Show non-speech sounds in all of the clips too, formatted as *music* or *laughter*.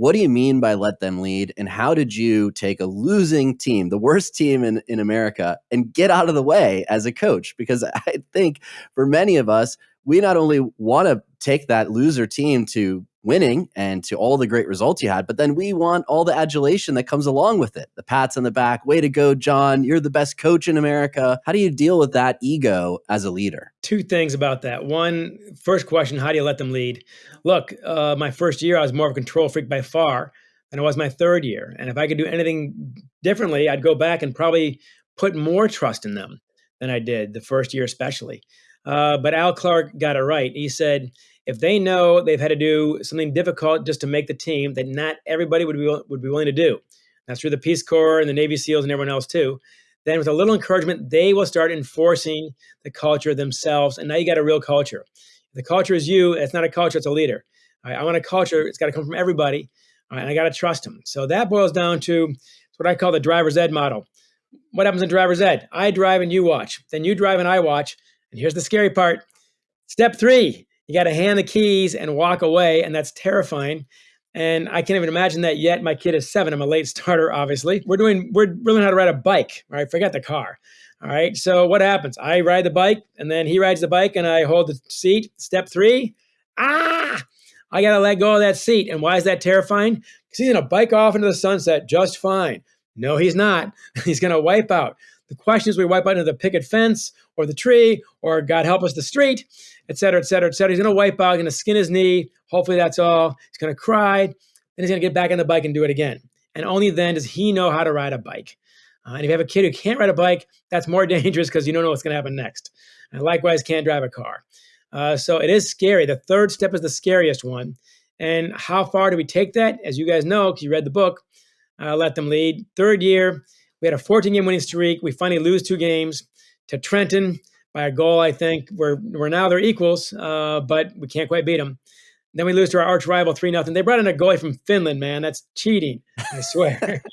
what do you mean by let them lead? And how did you take a losing team, the worst team in, in America, and get out of the way as a coach? Because *laughs* I think for many of us, we not only want to take that loser team to winning and to all the great results you had, but then we want all the adulation that comes along with it. The pats on the back, way to go, John. You're the best coach in America. How do you deal with that ego as a leader? Two things about that. One, first question, how do you let them lead? Look, uh, my first year, I was more of a control freak by far than it was my third year. And if I could do anything differently, I'd go back and probably put more trust in them than I did the first year, especially. Uh, but Al Clark got it right. He said, if they know they've had to do something difficult just to make the team that not everybody would be would be willing to do, that's through the Peace Corps and the Navy SEALs and everyone else too. Then, with a little encouragement, they will start enforcing the culture themselves, and now you got a real culture. The culture is you. It's not a culture; it's a leader. I want a culture. It's got to come from everybody, right, and I got to trust them. So that boils down to what I call the driver's ed model. What happens in driver's ed? I drive and you watch. Then you drive and I watch. And here's the scary part. Step three, you got to hand the keys and walk away, and that's terrifying. And I can't even imagine that yet. My kid is seven. I'm a late *laughs* starter, obviously. We're doing, we're learning how to ride a bike. All right, forget the car. All right. So what happens? I ride the bike, and then he rides the bike, and I hold the seat. Step three, ah, I got to let go of that seat. And why is that terrifying? Because he's going to bike off into the sunset just fine. No, he's not. *laughs* He's going to wipe out. The question is, we wipe out into the picket fence or the tree or God help us, the street, et cetera, et cetera, et cetera. He's going to wipe out, he's going to skin his knee. Hopefully that's all. He's going to cry. Then he's going to get back on the bike and do it again. And only then does he know how to ride a bike. Uh, and if you have a kid who can't ride a bike, that's more *laughs* dangerous because you don't know what's going to happen next. And likewise, can't drive a car. Uh, so it is scary. The third step is the scariest one. And how far do we take that? As you guys know, because you read the book, uh, Let Them Lead. Third year, we had a 14 game winning streak. We finally lose two games to Trenton by a goal, I think. We're, we're now they're equals, uh, but we can't quite beat them. Then we lose to our arch rival 3 0. They brought in a goalie from Finland, man. That's cheating, I swear. *laughs*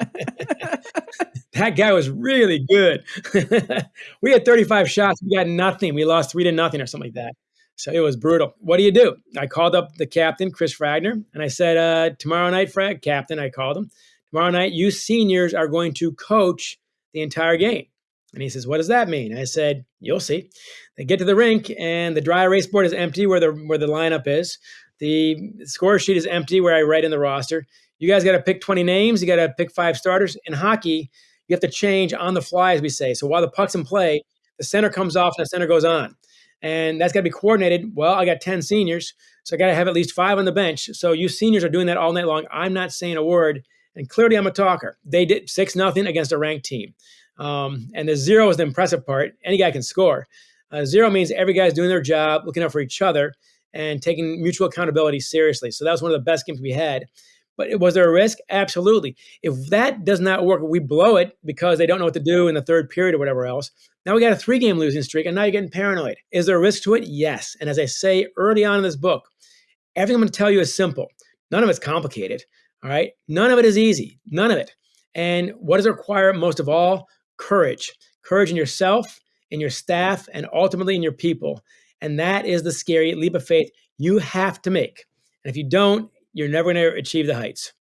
that guy was really good. *laughs* we had 35 shots. We got nothing. We lost 3 to nothing or something like that. So it was brutal. What do you do? I called up the captain, Chris Fragner, and I said, uh, Tomorrow night, Frag, captain, I called him. Tomorrow night, you seniors are going to coach the entire game. And he says, What does that mean? I said, You'll see. They get to the rink and the dry erase board is empty where the where the lineup is. The score sheet is empty where I write in the roster. You guys got to pick 20 names. You got to pick five starters. In hockey, you have to change on the fly, as we say. So while the puck's in play, the center comes off and the center goes on. And that's got to be coordinated. Well, I got 10 seniors, so I got to have at least five on the bench. So you seniors are doing that all night long. I'm not saying a word and clearly, I'm a talker. They did six nothing against a ranked team, um, and the zero is the impressive part. Any guy can score. Uh, zero means every guy's doing their job, looking out for each other, and taking mutual accountability seriously. So that was one of the best games we had. But was there a risk? Absolutely. If that does not work, we blow it because they don't know what to do in the third period or whatever else. Now we got a three game losing streak, and now you're getting paranoid. Is there a risk to it? Yes. And as I say early on in this book, everything I'm going to tell you is simple. None of it's complicated. All right. None of it is easy. None of it. And what does it require most of all? Courage. Courage in yourself, in your staff, and ultimately in your people. And that is the scary leap of faith you have to make. And if you don't, you're never going to achieve the heights.